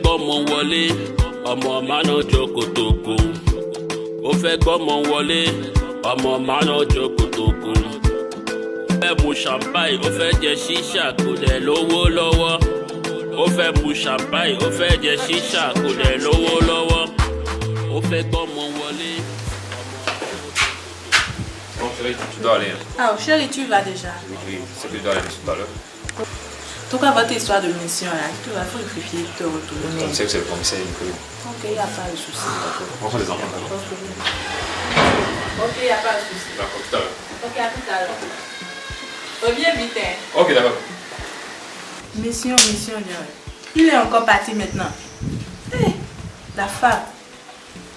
gbọ́mọ wọlé ọmọ mánà jókòtòkò ó fẹ́ gbọ́mọ wọlé ọmọ mánà jókòtòkò ó fẹ́ mu champagne ó fẹ́ jẹ ṣíṣà kò dẹ̀ lówó lọ́wọ́ ó fẹ́ mu champagne ó fẹ́ jẹ ṣíṣà kò dẹ̀ lówó lọ́wọ́ ó fẹ́ gbọ́mọ wọlé. Bon, chérie, tu dois aller. Ah, chérie, tu vas déjà. Oui, oui, c'est que je dois aller tout à l'heure. Tout cas, votre histoire de mission là, tu vas faut réfléchir, te retourner. Comme tu sais que c'est le commissaire Nicolas. Ok, il n'y a pas de souci. On prend les enfants d'abord. Ok, il n'y a pas de souci. D'accord, tout à l'heure. Ok, à tout à l'heure. Reviens vite. hein. Ok, d'accord. Mission, mission. Il est encore parti maintenant. Eh, la femme.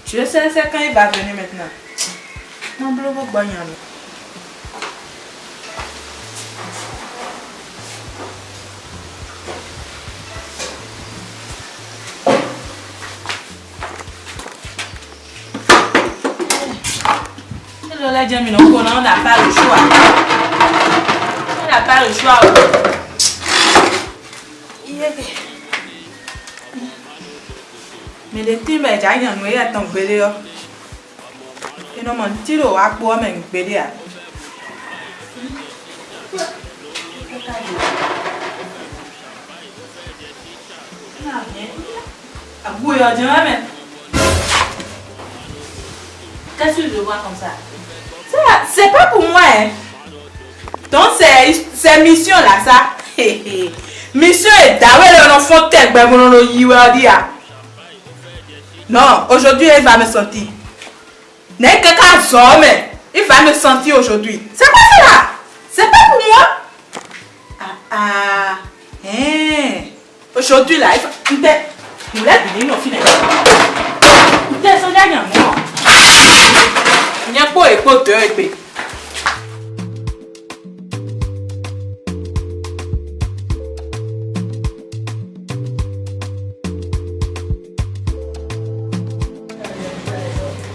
Je sais, c'est quand il va venir maintenant. Non, bleu, vous bagnez. Je l'ai dit, mais non, on n'a pas le choix. On n'a pas le choix. Mais le team est déjà en train de tomber. Et non, mon tiro a quoi même pédé. Ah, bouillon, dis-moi, mais. Qu'est-ce que je vois comme ça C'est pas pour moi, hein. Donc, c'est mission là, ça. Mission est d'avoir un enfant tel que mon. Non, aujourd'hui, il va me sentir. N'est que homme, il va me sentir aujourd'hui. C'est ça là C'est pas pour moi Ah, ah. Hein. Aujourd'hui là, il va. Va. Il va venir, non, finalement. nyepo ekpoto ekpe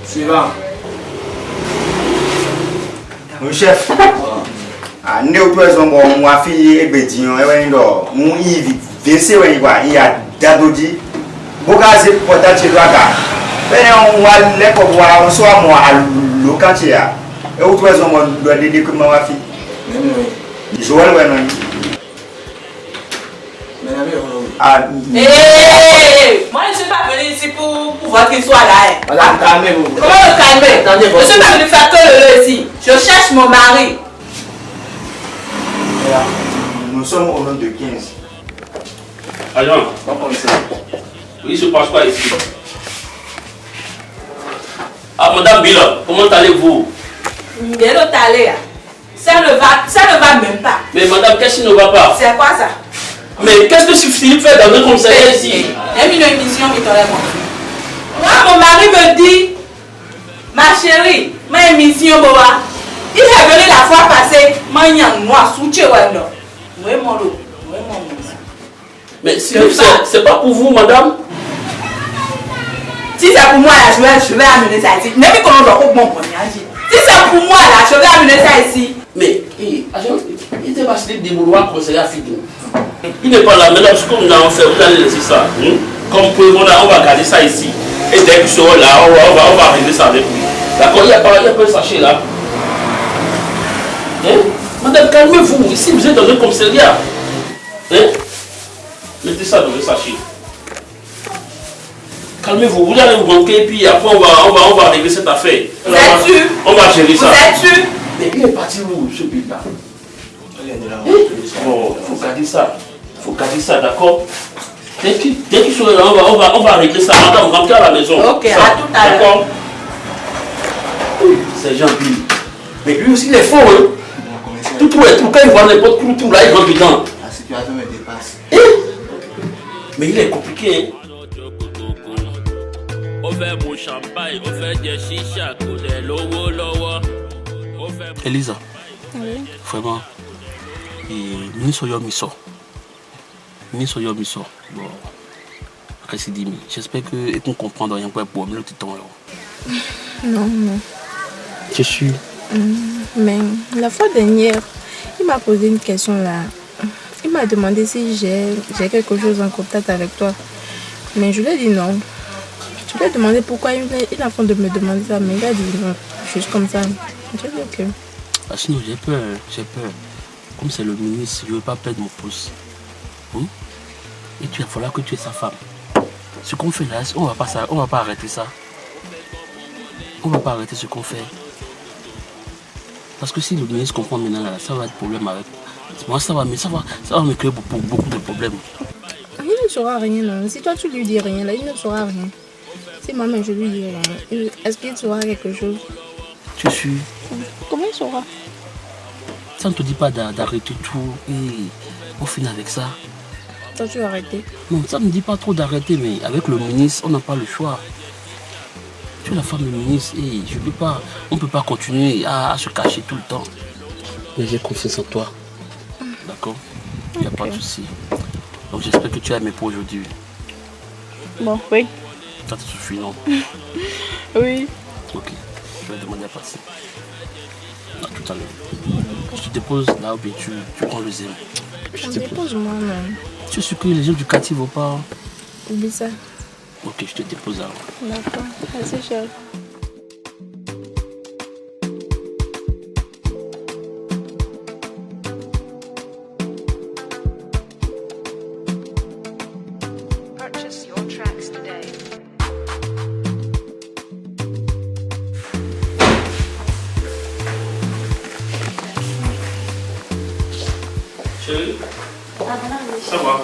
Suivant. Mon chef. Ande o preso mo mu afi egbeji yan ewe ndo mu ivi vese we iwa iya dadoji boka se pota chiruaga bene on wa leko wa so mo alu lo kan che ya e o tuwa zongo lo de de kuma wa fi joel we no ah Hé Moi, je ne suis pas venu ici pour, pour votre histoire là. hein. Madame, calmez-vous. Comment me calmer? Attendez, Je ne suis pas venu faire que le le ici. Je cherche mon mari. nous sommes au nom de 15 Agent, Bon commissaire. il se passe quoi ici Ah, Madame Bila, comment allez-vous? Il allé. hein. Ça ne va, ça ne va même pas. Mais Madame, qu'est-ce qui ne va pas? C'est quoi ça? Mais qu'est-ce que Philippe fait dans notre commissariat ici? J'ai mis une émission qui Moi, mon mari me dit, ma chérie, ma émission, boa. Il est venu la fois passée, ma noir, souche wendo. Oui, mon. Mais Philippe, c'est pas pour vous, Madame? Si c'est pour moi, là, je vais, je vais amener ça ici. Même quand on doit mon premier âge. Si c'est pour moi, là, je vais amener ça ici. Mais, eh, il était pas Philippe de vouloir conseiller à Philippe. Il n'est pas là, maintenant, ce que nous allons faire, vous allez laisser ça. hein? Comme preuve, on, a- on va garder ça ici. Et dès qu'il sera là, on va, on va, on va régler ça avec lui. D'accord Il n'y a, pas- a pas un sachet là. Hein? Madame, calmez-vous. Ici, vous êtes dans un commissariat. Hein? Mettez ça dans le sachet. Calmez-vous, vous allez vous manquer et puis après on va, on va, on va régler cette affaire. On Vous va- êtes sûr? On va gérer Vous ça. êtes Mais il est parti où ce Bon, il faut garder ça. Il faut garder ça, d'accord? Dès qu'il dès qu'il sera là, on va, on, va, on va régler ça. Madame, rentrez à la maison. Ok, Ça, à tout à l'heure. D'accord? Oui, c'est gentil. Mais lui aussi, il est fort, hein Tout, tout, tout, quand il voit n'importe où, tout, là, il rentre dedans. La situation me dépasse. Eh Mais il est compliqué, hein fẹ́ mu champagne ó fẹ́ jẹ ṣíṣà kò dẹ̀ lówó lọ́wọ́. Elisa, vraiment, mini soyo miso. Mini soyo miso. Bon, qu'est-ce qu'il dit J'espère que tu comprends rien pour pour le temps. Non, non. Je suis. Mais la fois dernière, il m'a posé une question là. Il m'a demandé si j'ai j'ai quelque chose en contact avec toi. Mais je lui ai dit non. Je lui ai demandé pourquoi il il train de me demander ça, mais il a dit non. Juste comme ça. J'ai dit ok. Ah, sinon, j'ai peur, j'ai peur. Comme c'est le ministre, je ne veux pas perdre mon poste. Hein? Et tu, il va falloir que tu es sa femme. Ce qu'on fait là, on ne va pas ça- on va pas arrêter ça. On ne va pas arrêter ce qu'on fait. Parce que si le ministre comprend maintenant, là, ça va être problème avec. Moi, ça va, mais ça va, ça va me créer beaucoup, beaucoup de problèmes. Il ne saura rien. non. Si toi tu lui dis rien, là, il ne saura rien. Si moi-même je lui dis il- est-ce qu'il saura quelque chose? Tu suis. Comment il saura? Ça ne te dit pas d'a- d'arrêter tout et on finit avec ça. Toi tu vas arrêter. Non, ça ne me dit pas trop d'arrêter, mais avec le ministre, on n'a pas le choix. Tu es la femme du ministre et je peux pas, on ne peut pas continuer à, à se cacher tout le temps. Mais j'ai confiance en toi. D'accord? Il n'y a pas de souci. Donc j'espère que tu as aimé pour aujourd'hui. Bon, oui. Ça te suffit, non Oui. Ok. Je vais demander à passer. À tout à l'heure. Je te dépose là bien tu, tu prends le zéro. Je te dépose. dépose moi même. Tu es sûr que les gens du quartier ne vont pas Oublie ça. Ok, je te dépose là. D'accord. Chérie. Ça va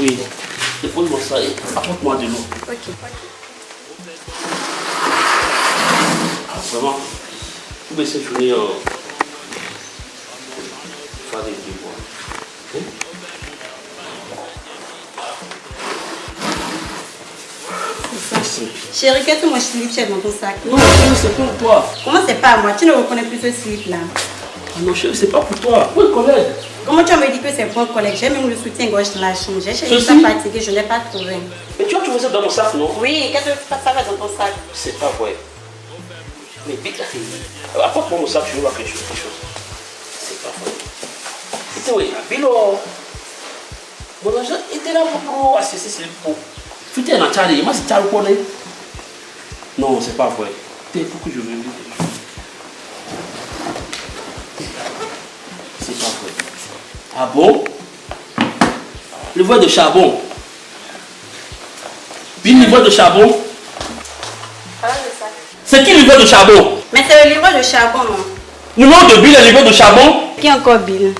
Oui. Dépose-moi ça et apporte-moi de l'eau. Ok. Ah, vraiment Vous baissez journée euh, faire des devoirs. Hein? Chérie, qu'est-ce que mon slip tu as dans ton sac? Non, c'est pour toi. Comment c'est pas à moi? Tu ne reconnais plus ce slip là. Ah non, chérie, c'est pas pour toi. Pour le collègue. Comment tu me dis que c'est pour un collègue J'ai même le soutien-gorge dans la chambre. J'ai cherché Je ça fatigué, je ne l'ai pas trouvé. Mais tu as trouvé ça dans mon sac, non? Oui, qu'est-ce que ça va dans ton sac? C'est pas vrai. Mais vite, euh, apporte-moi mon sac, je vais voir quelque chose. C'est pas vrai. C'était oui, Bilo. Mon argent était là pour assister, c'est pour. Tu t'es dans Charlie, moi c'est Charlie Non, c'est pas vrai. Il faut que je vérifie quelque chose. C'est pas vrai. Ah bon? Le voie de charbon. Le voie de charbon. C'est qui le livre de charbon? Mais c'est le livre de charbon, non? Le nom de Bill est le livre de charbon. Qui est encore Bill?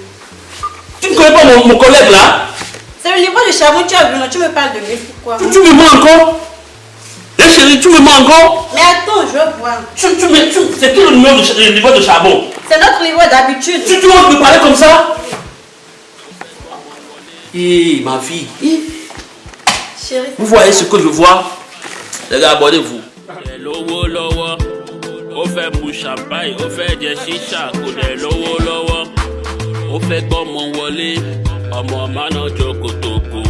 Tu ne connais pas mon, mon collègue là? C'est le livre de charbon, tu as vu, non? Tu me parles de Bill, pourquoi? Tu, tu me mens encore? Eh chérie, tu me mens encore? Mais attends, je veux voir. tu, tu, C'est qui le numéro de, le livre de charbon. C'est notre livre d'habitude. Tu, tu oses me parler comme ça? Ma fille, Chérie, vous voyez ce que je vois? Les gars, abonnez-vous. Kò dẹ̀ lówó lọ́wọ́ ó fẹ́ mu champagne ó fẹ́ jẹ ṣíṣà kò dẹ̀ lówó lọ́wọ́ ó fẹ́ gbọ́mọ wọlé ọmọ mánà jókòtòkò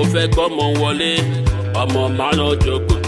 ó fẹ́ gbọ́mọ wọlé ọmọ mánà jókòtòkò.